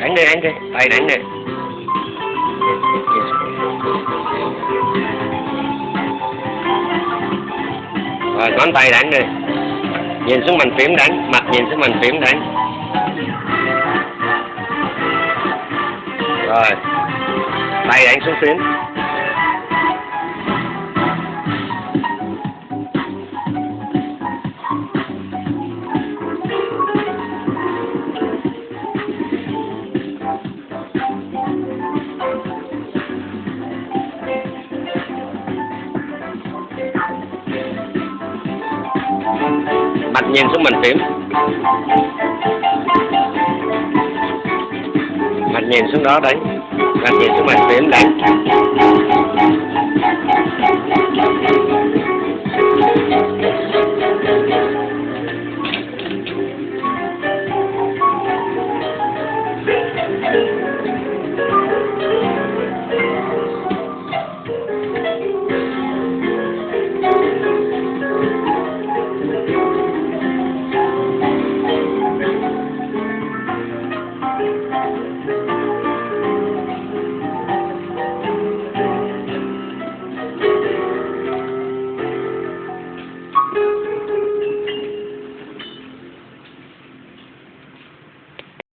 đánh đi đánh đi. Tay đánh đi rồi ngón tay đánh đi. Nhìn xuống mình phím đánh mặt nhìn xuống mình phím đánh rồi. Tay đánh xuống phím. Mặt nhìn xuống bàn phím mặt nhìn xuống đó đấy, mặt nhìn xuống bàn phím đấy